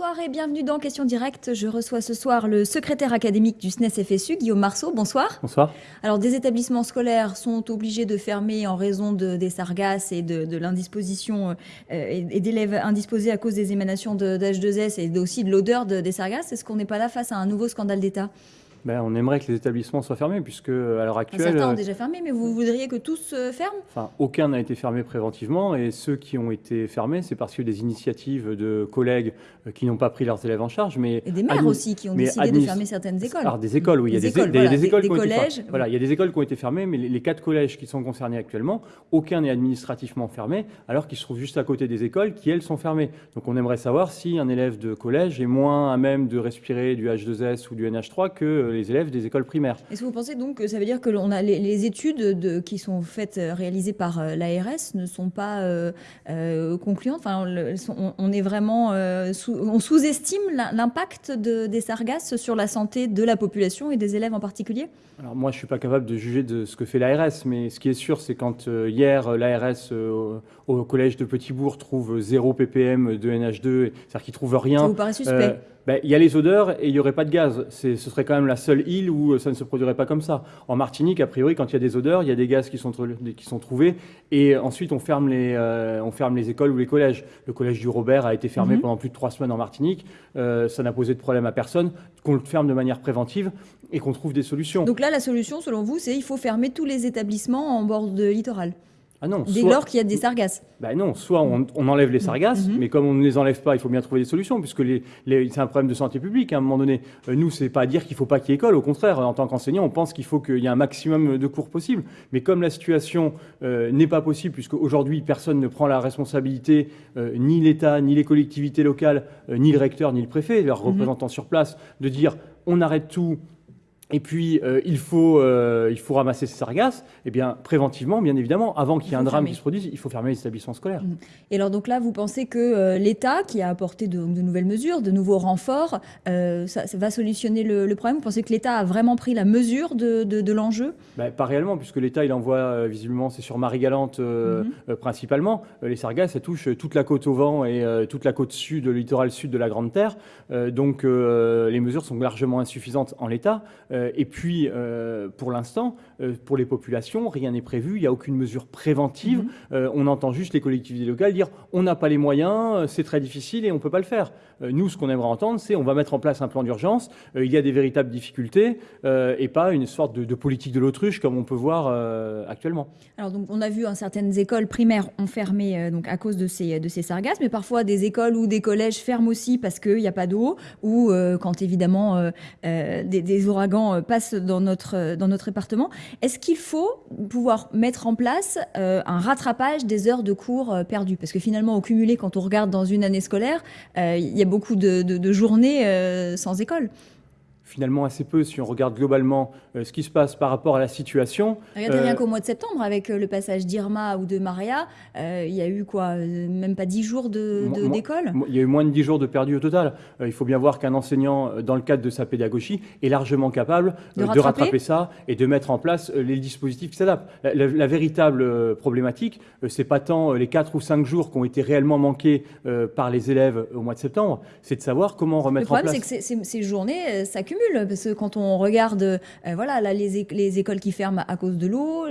Bonsoir et bienvenue dans Question Directe. Je reçois ce soir le secrétaire académique du SNES FSU, Guillaume Marceau. Bonsoir. Bonsoir. Alors, des établissements scolaires sont obligés de fermer en raison de, des sargasses et de, l'indisposition euh, et, d'élèves indisposés à cause des émanations d'H2S et aussi de l'odeur des sargasses. Est-ce qu'on n'est pas là face à un nouveau scandale d'État? Ben, on aimerait que les établissements soient fermés, puisque à l'heure actuelle... Certains ont euh, déjà fermé, mais vous voudriez que tous euh, ferment? Enfin, aucun n'a été fermé préventivement, et ceux qui ont été fermés, c'est parce que des initiatives de collègues euh, qui n'ont pas pris leurs élèves en charge, mais... Et des maires aussi qui ont décidé de fermer certaines écoles. Alors, des écoles, oui, il y a des, écoles, des, écoles été Voilà, il y a des écoles qui ont été fermées, mais les, quatre collèges qui sont concernés actuellement, aucun n'est administrativement fermé, alors qu'ils se trouvent juste à côté des écoles qui, elles, sont fermées. Donc on aimerait savoir si un élève de collège est moins à même de respirer du H2S ou du NH3 que les élèves des écoles est-ce que vous pensez donc que ça veut dire que a les, études de, qui sont faites, euh, réalisées par euh, l'ARS ne sont pas euh, concluantes? Enfin, on, est vraiment, on sous-estime l'impact de, des sargasses sur la santé de la population et des élèves en particulier? Alors moi, je suis pas capable de juger de ce que fait l'ARS, mais ce qui est sûr, c'est quand hier l'ARS au collège de Petitbourg trouve 0 ppm de NH2, c'est-à-dire qu'ils trouvent rien. Ça vous paraît suspect? Ben, il y a les odeurs et il n'y aurait pas de gaz. Ce serait quand même la seule île où ça ne se produirait pas comme ça. En Martinique, a priori, quand il y a des odeurs, il y a des gaz qui sont, qui sont trouvés et ensuite on ferme, les, euh, on ferme les écoles ou les collèges. Le collège du Robert a été fermé mhm. pendant plus de trois semaines en Martinique. Euh, ça n'a posé de problème à personne. Qu'on le ferme de manière préventive et qu'on trouve des solutions. Donc là, la solution, selon vous, c'est il faut fermer tous les établissements en bord de littoral ah non, Dès lors qu'il y a des sargasses ben Non, soit on, enlève les sargasses, mhm. mais comme on ne les enlève pas, il faut bien trouver des solutions, puisque les, c'est un problème de santé publique. À un moment donné, euh, nous, c'est pas à dire qu'il ne faut pas qu'il y ait école. Au contraire, en tant qu'enseignant, on pense qu'il faut qu'il y ait un maximum de cours possible. Mais comme la situation euh, n'est pas possible, puisque aujourd'hui personne ne prend la responsabilité, euh, ni l'État, ni les collectivités locales, ni le recteur, ni le préfet, leurs mhm. représentants sur place, de dire on arrête tout, et puis, euh, il, faut, euh, il faut ramasser ces sargasses. Eh bien, préventivement, bien évidemment, avant qu'il y ait un drame qui se produise, il faut fermer les établissements scolaires. Mmh. Et alors, donc là, vous pensez que euh, l'État, qui a apporté de, nouvelles mesures, de nouveaux renforts, ça, va solutionner le, problème? Vous pensez que l'État a vraiment pris la mesure de, de, l'enjeu? Ben, Pas réellement, puisque l'État, il envoie, visiblement, c'est sur Marie-Galante mmh. principalement. les sargasses, ça touche toute la côte au vent et toute la côte sud, le littoral sud de la Grande Terre. donc, les mesures sont largement insuffisantes en l'État. Euh, et puis, euh, pour l'instant, euh, pour les populations, rien n'est prévu, il n'y a aucune mesure préventive. Mhm. on entend juste les collectivités locales dire on n'a pas les moyens, c'est très difficile et on ne peut pas le faire. nous, ce qu'on aimerait entendre, c'est on va mettre en place un plan d'urgence, il y a des véritables difficultés et pas une sorte de, politique de l'autruche comme on peut voir actuellement. Alors, donc, on a vu hein, certaines écoles primaires ont fermé donc, à cause de ces, de ces sargasses, mais parfois des écoles ou des collèges ferment aussi parce qu'il n'y a pas d'eau ou quand évidemment des, des ouragans euh, passe dans notre, euh, dans notre département. Est-ce qu'il faut pouvoir mettre en place euh, un rattrapage des heures de cours perdues? Parce que finalement, au cumulé, quand on regarde dans une année scolaire, il y a beaucoup de, de journées sans école finalement assez peu si on regarde globalement euh, ce qui se passe par rapport à la situation. Regardez rien euh, qu'au mois de septembre, avec euh, le passage d'Irma ou de Maria, il y a eu quoi Même pas 10 jours d'école? Il y a eu moins de 10 jours de perdu au total. il faut bien voir qu'un enseignant, dans le cadre de sa pédagogie, est largement capable de, rattraper. ça et de mettre en place les dispositifs qui s'adaptent. La, véritable problématique, c'est pas tant les 4 ou 5 jours qui ont été réellement manqués par les élèves au mois de septembre, c'est de savoir comment remettre en place... Le problème, c'est que ces journées s'accumulent parce que quand on regarde euh, voilà, là, les, les, écoles qui ferment à cause de l'eau,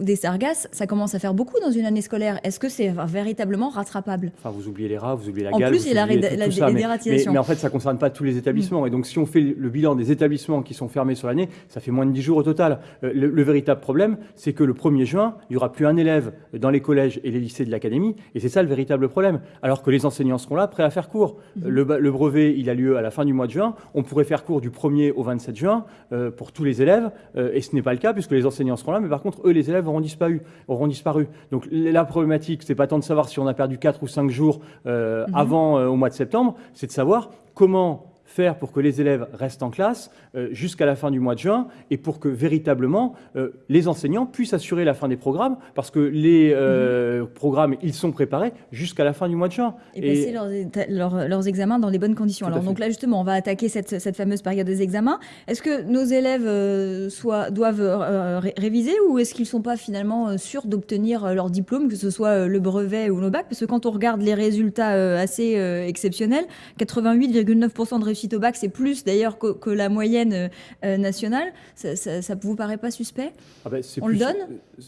des sargasses, ça commence à faire beaucoup dans une année scolaire. Est-ce que c'est véritablement rattrapable? Enfin, vous oubliez les rats, vous oubliez la en En plus, il y a la, la, mais, mais, en fait, ça ne concerne pas tous les établissements. Mm. Et donc, si on fait le bilan des établissements qui sont fermés sur l'année, ça fait moins de 10 jours au total. Euh, le, véritable problème, c'est que le 1er juin, il n'y aura plus un élève dans les collèges et les lycées de l'académie. Et c'est ça le véritable problème. Alors que les enseignants seront là, prêts à faire cours. Mm. Le, le brevet, il a lieu à la fin du mois de juin. On pourrait faire cours du 1er au 27 juin euh, pour tous les élèves, euh, et ce n'est pas le cas puisque les enseignants seront là, mais par contre, eux, les élèves auront disparu. Auront disparu. Donc la problématique, c'est pas tant de savoir si on a perdu 4 ou 5 jours euh, mhm. avant au mois de septembre, c'est de savoir comment faire pour que les élèves restent en classe euh, jusqu'à la fin du mois de juin et pour que véritablement euh, les enseignants puissent assurer la fin des programmes parce que les euh, mhm. programmes, ils sont préparés jusqu'à la fin du mois de juin. Et, passer leurs, examens dans les bonnes conditions. Alors donc là justement, on va attaquer cette, cette fameuse période des examens. Est-ce que nos élèves soit, doivent réviser ou est-ce qu'ils ne sont pas finalement sûrs d'obtenir leur diplôme, que ce soit le brevet ou le bac Parce que quand on regarde les résultats assez exceptionnels, 88,9% de réussite au bac, c'est plus d'ailleurs que, la moyenne euh, euh, nationale. Ça, ne vous paraît pas suspect? Ah ben, On le donne?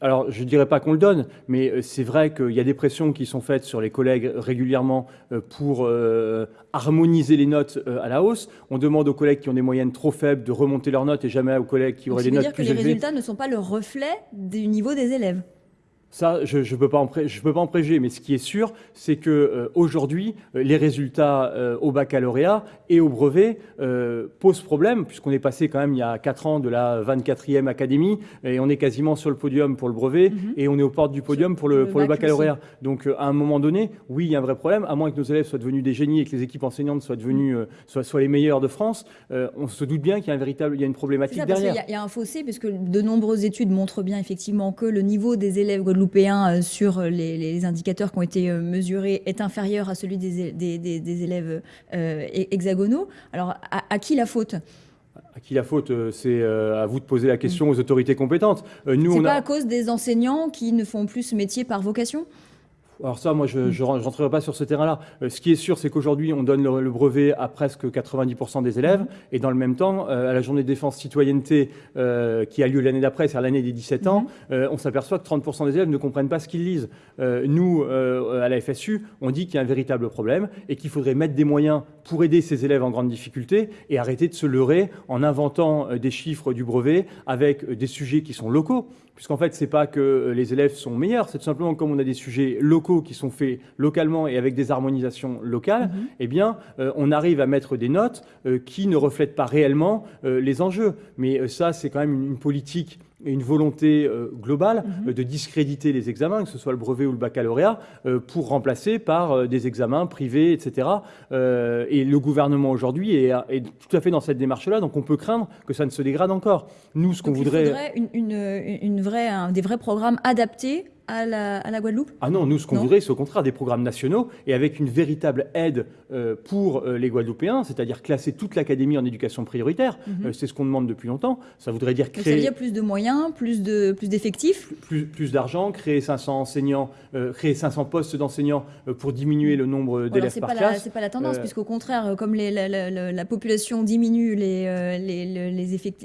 Alors, je ne dirais pas qu'on le donne, mais euh, c'est vrai qu'il y a des pressions qui sont faites sur les collègues régulièrement pour harmoniser les notes à la hausse. On demande aux collègues qui ont des moyennes trop faibles de remonter leurs notes et jamais aux collègues qui auraient des notes plus élevées. Ça veut dire que les résultats ne sont pas le reflet du niveau des élèves ça, je ne peux, pas en peux pas en préjuger, mais ce qui est sûr, c'est que euh, euh, les résultats euh, au baccalauréat et au brevet posent problème, puisqu'on est passé quand même il y a 4 ans de la 24e académie, et on est quasiment sur le podium pour le brevet, mhm. et on est aux portes du podium pour le, pour le, baccalauréat. Donc à un moment donné, oui, il y a un vrai problème, à moins que nos élèves soient devenus des génies et que les équipes enseignantes soient devenues mhm. soient, soient, les meilleures de France, on se doute bien qu'il y a, un véritable, il y a une problématique derrière. Il y, a un fossé, puisque de nombreuses études montrent bien effectivement que le niveau des élèves guadeloupéens euh, sur les, indicateurs qui ont été euh, mesurés est inférieur à celui des, des, élèves euh, hexagonaux. Alors, à, qui la faute? À qui la faute C'est à vous de poser la question aux autorités compétentes. Nous, c'est pas à cause des enseignants qui ne font plus ce métier par vocation? Alors ça, moi, je ne rentrerai pas sur ce terrain-là. Euh, ce qui est sûr, c'est qu'aujourd'hui, on donne le, brevet à presque 90% des élèves, et dans le même temps, euh, à la journée de défense citoyenneté euh, qui a lieu l'année d'après, c'est-à-dire l'année des 17 ans, mhm. on s'aperçoit que 30% des élèves ne comprennent pas ce qu'ils lisent. nous, à la FSU, on dit qu'il y a un véritable problème et qu'il faudrait mettre des moyens pour aider ces élèves en grande difficulté et arrêter de se leurrer en inventant des chiffres du brevet avec des sujets qui sont locaux puisqu'en fait, ce n'est pas que les élèves sont meilleurs, c'est tout simplement comme on a des sujets locaux qui sont faits localement et avec des harmonisations locales, mhm. eh bien, euh, on arrive à mettre des notes euh, qui ne reflètent pas réellement euh, les enjeux. Mais ça, c'est quand même une politique et une volonté euh, globale mhm. euh, de discréditer les examens, que ce soit le brevet ou le baccalauréat, euh, pour remplacer par des examens privés, etc. et le gouvernement aujourd'hui est, tout à fait dans cette démarche-là, donc on peut craindre que ça ne se dégrade encore. Nous, ce qu'on voudrait... Il faudrait une, une, vraie, des vrais programmes adaptés à la, Guadeloupe Ah non, nous, ce qu'on voudrait, c'est au contraire des programmes nationaux et avec une véritable aide euh, pour euh, les Guadeloupéens, c'est-à-dire classer toute l'académie en éducation prioritaire. Mhm. Euh, c'est ce qu'on demande depuis longtemps. Ça voudrait dire créer... ça veut dire plus de moyens, plus d'effectifs de, plus, plus, d'argent, créer 500 enseignants, créer 500 postes d'enseignants pour diminuer le nombre d'élèves par classe. C'est pas la tendance, puisqu'au contraire, comme les, la, population diminue, les, les,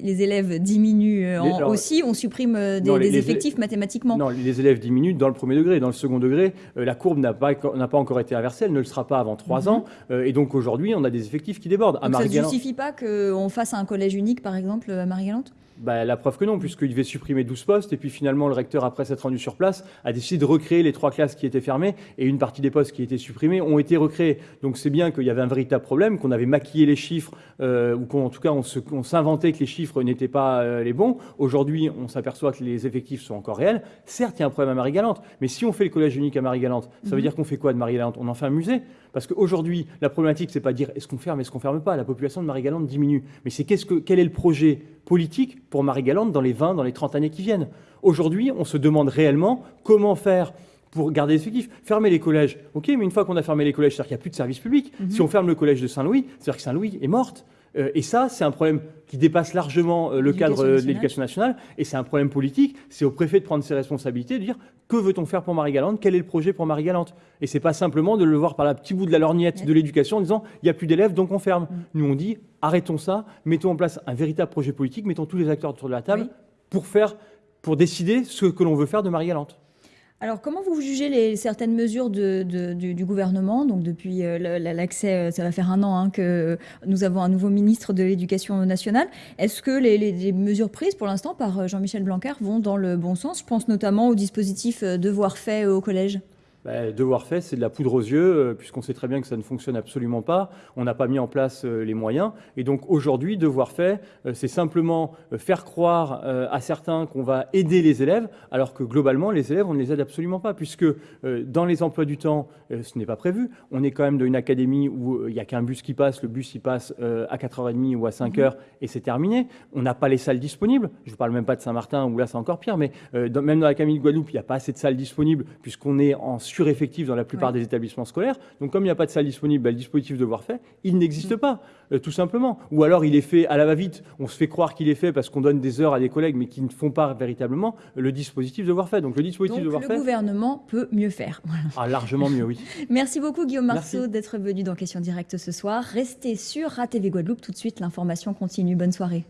les, élèves diminuent aussi, on supprime des, effectifs mathématiquement. Non, les élèves diminuent minutes dans le premier degré. Dans le second degré, euh, la courbe n'a pas, pas encore été inversée, elle ne le sera pas avant trois mhm. ans. Euh, et donc aujourd'hui, on a des effectifs qui débordent. Donc ça ne justifie pas qu'on fasse un collège unique, par exemple, à Marie-Galante bah, la preuve que non, puisqu'il devait supprimer 12 postes, et puis finalement le recteur, après s'être rendu sur place, a décidé de recréer les trois classes qui étaient fermées, et une partie des postes qui étaient supprimés ont été recréés. Donc c'est bien qu'il y avait un véritable problème, qu'on avait maquillé les chiffres, euh, ou qu'en tout cas on s'inventait que les chiffres n'étaient pas euh, les bons. Aujourd'hui, on s'aperçoit que les effectifs sont encore réels. Certes, il y a un problème à Marie-Galante, mais si on fait le collège unique à Marie-Galante, ça veut mhm. dire qu'on fait quoi de Marie-Galante? On en fait un musée? Parce qu'aujourd'hui, la problématique, c'est pas dire est-ce qu'on ferme, est-ce qu'on ferme pas. La population de Marie-Galante diminue. Mais c'est que, quel est le projet politique pour Marie-Galante dans les 20, dans les 30 années qui viennent? Aujourd'hui, on se demande réellement comment faire pour garder les effectifs. Fermer les collèges, ok, mais une fois qu'on a fermé les collèges, c'est-à-dire qu'il n'y a plus de service public. Mhm. Si on ferme le collège de Saint-Louis, c'est-à-dire que Saint-Louis est morte. Euh, et ça, c'est un problème qui dépasse largement euh, le cadre de l'éducation nationale, et c'est un problème politique. C'est au préfet de prendre ses responsabilités, de dire que veut-on faire pour Marie-Galante, quel est le projet pour Marie-Galante. Et c'est pas simplement de le voir par la petit bout de la lorgnette de l'éducation en disant il n'y a plus d'élèves, donc on ferme. Mm. Nous, on dit arrêtons ça, mettons en place un véritable projet politique, mettons tous les acteurs autour de la table pour faire, pour décider ce que l'on veut faire de Marie-Galante. Alors, comment vous jugez les, certaines mesures du, gouvernement? Donc, depuis euh, l'accès, euh, ça va faire un an hein, que nous avons un nouveau ministre de l'Éducation nationale. Est-ce que les, mesures prises pour l'instant par euh, Jean-Michel Blanquer vont dans le bon sens? Je pense notamment au dispositif devoir fait au collège. Bah, Devoir fait, c'est de la poudre aux yeux, puisqu'on sait très bien que ça ne fonctionne absolument pas. On n'a pas mis en place les moyens. Et donc aujourd'hui, devoir fait, c'est simplement faire croire à certains qu'on va aider les élèves, alors que globalement, les élèves, on ne les aide absolument pas, puisque dans les emplois du temps, ce n'est pas prévu. On est quand même dans une académie où il n'y a qu'un bus qui passe, le bus il passe à 4h30 ou à 5h mhm. et c'est terminé. On n'a pas les salles disponibles. Je ne parle même pas de Saint-Martin où là c'est encore pire, mais même dans la Camille de Guadeloupe, il n'y a pas assez de salles disponibles puisqu'on est en sureffectif dans la plupart des établissements scolaires. Donc comme il n'y a pas de salle disponible, bah, le dispositif de voir fait, il n'existe mm. pas, euh, tout simplement. Ou alors il est fait à la va-vite, on se fait croire qu'il est fait parce qu'on donne des heures à des collègues, mais qui ne font pas véritablement le dispositif de voir fait. Donc le dispositif de voir le gouvernement peut mieux faire. Ah, largement mieux, oui. Merci beaucoup Guillaume Marceau d'être venu dans Question Directe ce soir. Restez sur ATV Guadeloupe tout de suite, l'information continue. Bonne soirée.